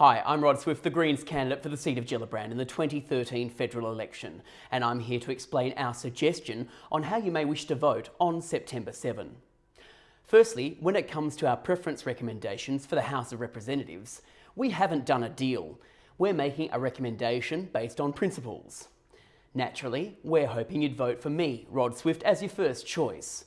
Hi, I'm Rod Swift, the Greens candidate for the seat of Gellibrand in the 2013 federal election, and I'm here to explain our suggestion on how you may wish to vote on September 7. Firstly, when it comes to our preference recommendations for the House of Representatives, we haven't done a deal. We're making a recommendation based on principles. Naturally, we're hoping you'd vote for me, Rod Swift, as your first choice.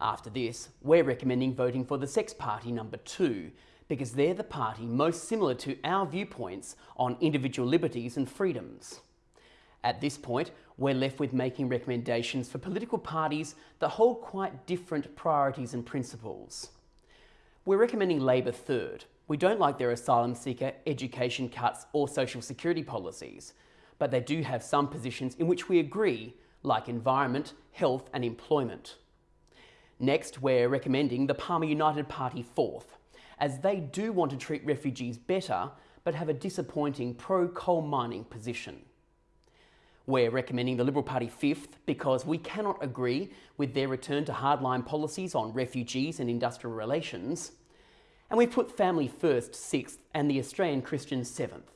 After this, we're recommending voting for the Sex Party number 2, because they're the party most similar to our viewpoints on individual liberties and freedoms. At this point, we're left with making recommendations for political parties that hold quite different priorities and principles. We're recommending Labor third. We don't like their asylum seeker, education cuts or social security policies, but they do have some positions in which we agree, like environment, health and employment. Next, we're recommending the Palmer United Party fourth as they do want to treat refugees better but have a disappointing pro-coal mining position. We're recommending the Liberal Party fifth because we cannot agree with their return to hardline policies on refugees and industrial relations. And we put Family First sixth and the Australian Christians seventh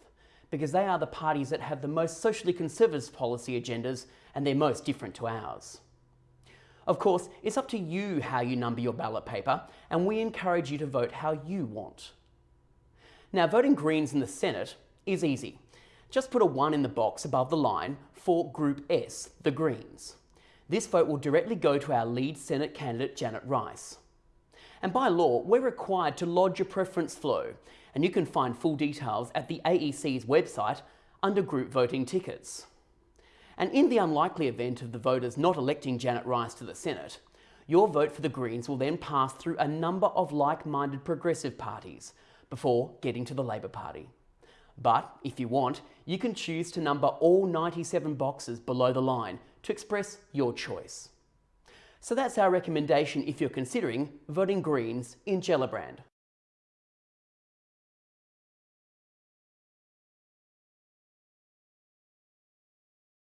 because they are the parties that have the most socially conservative policy agendas and they're most different to ours. Of course, it's up to you how you number your ballot paper, and we encourage you to vote how you want. Now, voting Greens in the Senate is easy. Just put a 1 in the box above the line for Group S, the Greens. This vote will directly go to our lead Senate candidate, Janet Rice. And by law, we're required to lodge a preference flow, and you can find full details at the AEC's website under Group Voting Tickets. And in the unlikely event of the voters not electing Janet Rice to the Senate, your vote for the Greens will then pass through a number of like-minded progressive parties before getting to the Labor Party. But if you want, you can choose to number all 97 boxes below the line to express your choice. So that's our recommendation if you're considering voting Greens in Gellibrand.